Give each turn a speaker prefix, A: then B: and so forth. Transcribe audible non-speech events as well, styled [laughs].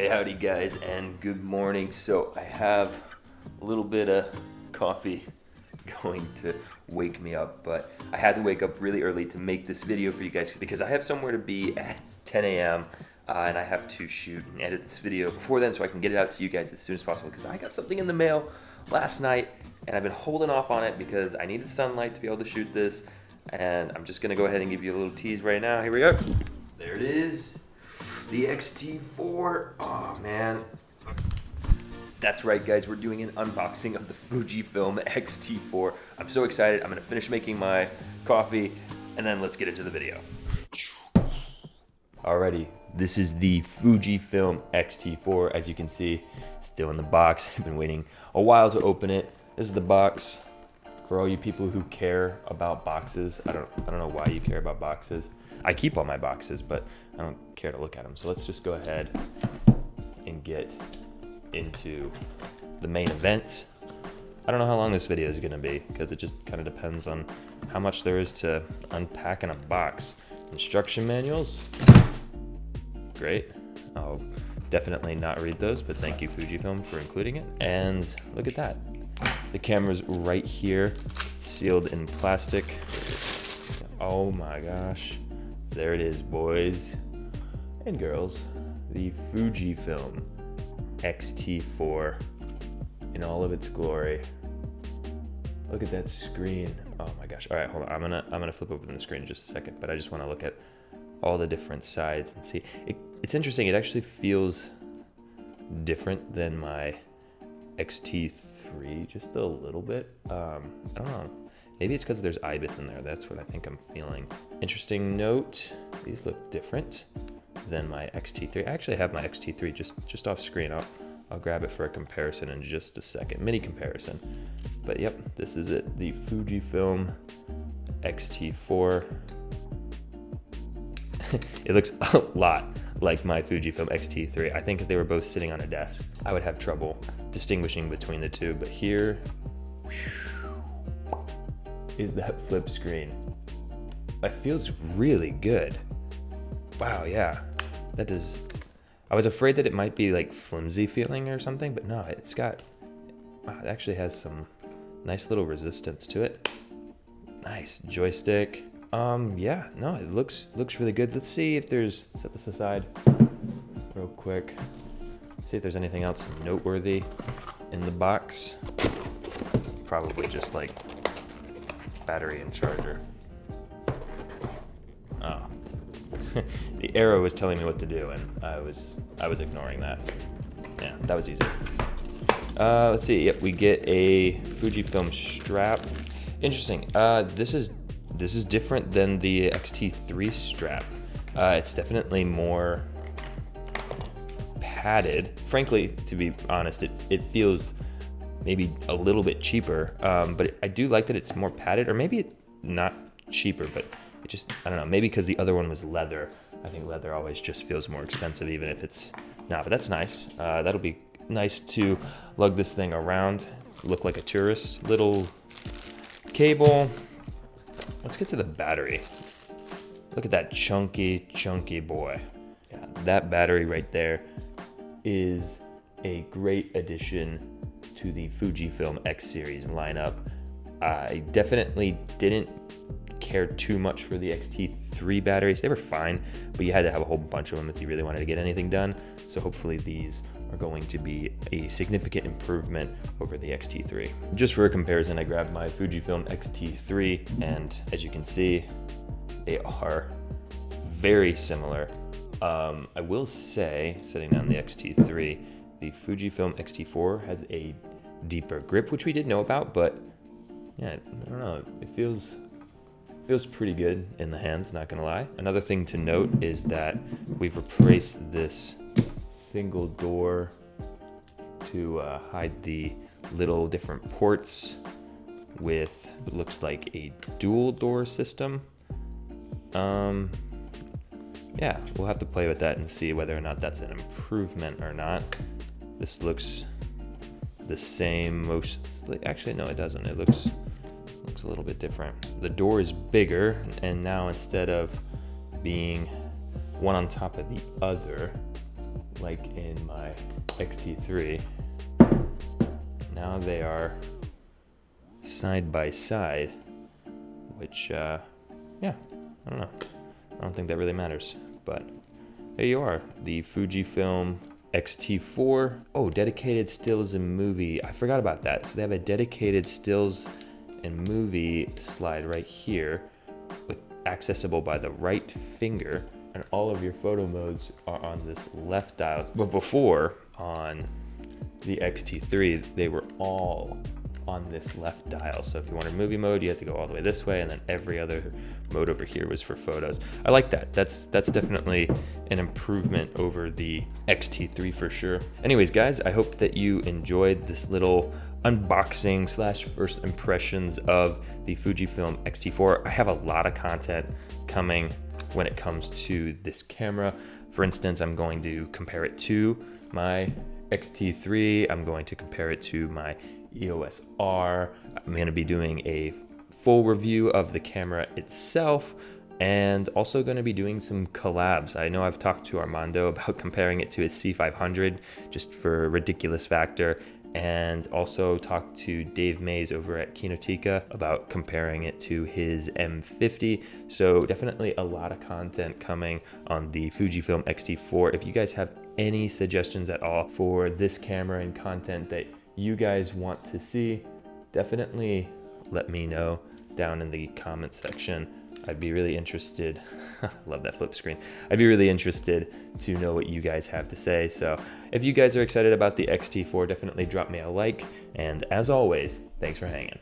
A: Hey, howdy guys, and good morning. So I have a little bit of coffee [laughs] going to wake me up, but I had to wake up really early to make this video for you guys because I have somewhere to be at 10 a.m. Uh, and I have to shoot and edit this video before then so I can get it out to you guys as soon as possible because I got something in the mail last night and I've been holding off on it because I needed sunlight to be able to shoot this and I'm just gonna go ahead and give you a little tease right now. Here we go. There it is, the X-T4. Oh man. That's right guys, we're doing an unboxing of the Fujifilm X-T4. I'm so excited, I'm gonna finish making my coffee and then let's get into the video. Alrighty, this is the Fujifilm X-T4. As you can see, still in the box. [laughs] I've been waiting a while to open it. This is the box for all you people who care about boxes. I don't, I don't know why you care about boxes. I keep all my boxes, but I don't care to look at them. So let's just go ahead and get into the main event. I don't know how long this video is gonna be because it just kind of depends on how much there is to unpack in a box. Instruction manuals, great. I'll definitely not read those, but thank you Fujifilm for including it. And look at that. The camera's right here, sealed in plastic. Oh my gosh. There it is, boys and girls. The Fujifilm X-T4 in all of its glory. Look at that screen. Oh my gosh. All right, hold on. I'm gonna I'm gonna flip open the screen in just a second, but I just want to look at all the different sides and see. It, it's interesting. It actually feels different than my XT3 three just a little bit. Um, I don't know. Maybe it's because there's IBIS in there. That's what I think I'm feeling. Interesting note, these look different than my XT3. I actually have my XT3 just, just off screen. I'll, I'll grab it for a comparison in just a second, mini comparison. But yep, this is it, the Fujifilm XT4. [laughs] it looks [laughs] a lot like my Fujifilm X-T3. I think if they were both sitting on a desk, I would have trouble distinguishing between the two. But here is that flip screen. It feels really good. Wow, yeah. That does... I was afraid that it might be like flimsy feeling or something, but no, it's got... Wow, it actually has some nice little resistance to it. Nice joystick. Um, yeah, no, it looks looks really good. Let's see if there's, set this aside real quick. See if there's anything else noteworthy in the box. Probably just like battery and charger. Oh. [laughs] the arrow was telling me what to do and I was I was ignoring that. Yeah, that was easy. Uh, let's see, yep, we get a Fujifilm strap. Interesting, uh, this is this is different than the XT3 strap. Uh, it's definitely more padded. Frankly, to be honest, it, it feels maybe a little bit cheaper, um, but I do like that it's more padded, or maybe not cheaper, but it just, I don't know, maybe because the other one was leather. I think leather always just feels more expensive, even if it's not, but that's nice. Uh, that'll be nice to lug this thing around, look like a tourist. Little cable, Let's get to the battery. Look at that chunky, chunky boy. Yeah, that battery right there is a great addition to the Fujifilm X series lineup. I definitely didn't care too much for the XT3 batteries. They were fine, but you had to have a whole bunch of them if you really wanted to get anything done. So hopefully these are going to be a significant improvement over the X-T3. Just for a comparison, I grabbed my Fujifilm X-T3 and as you can see, they are very similar. Um, I will say, setting down the X-T3, the Fujifilm X-T4 has a deeper grip, which we did know about, but yeah, I don't know, it feels feels pretty good in the hands, not gonna lie. Another thing to note is that we've replaced this single door to uh, hide the little different ports with looks like a dual door system. Um, yeah, we'll have to play with that and see whether or not that's an improvement or not. This looks the same most, actually no it doesn't, it looks, looks a little bit different. The door is bigger and now instead of being one on top of the other, like in my X-T3. Now they are side by side, which, uh, yeah, I don't know. I don't think that really matters, but there you are, the Fujifilm X-T4. Oh, dedicated stills and movie. I forgot about that. So they have a dedicated stills and movie slide right here with accessible by the right finger and all of your photo modes are on this left dial. But before on the X-T3, they were all on this left dial. So if you wanted movie mode, you had to go all the way this way and then every other mode over here was for photos. I like that. That's that's definitely an improvement over the X-T3 for sure. Anyways, guys, I hope that you enjoyed this little unboxing slash first impressions of the Fujifilm X-T4. I have a lot of content coming when it comes to this camera. For instance, I'm going to compare it to my X-T3. I'm going to compare it to my EOS R. I'm going to be doing a full review of the camera itself and also going to be doing some collabs. I know I've talked to Armando [laughs] about comparing it to his C500 just for ridiculous factor and also talked to Dave Mays over at Kinotika about comparing it to his M50. So definitely a lot of content coming on the Fujifilm X-T4. If you guys have any suggestions at all for this camera and content that you guys want to see, definitely let me know down in the comment section. I'd be really interested. [laughs] love that flip screen. I'd be really interested to know what you guys have to say. So if you guys are excited about the X-T4, definitely drop me a like. And as always, thanks for hanging.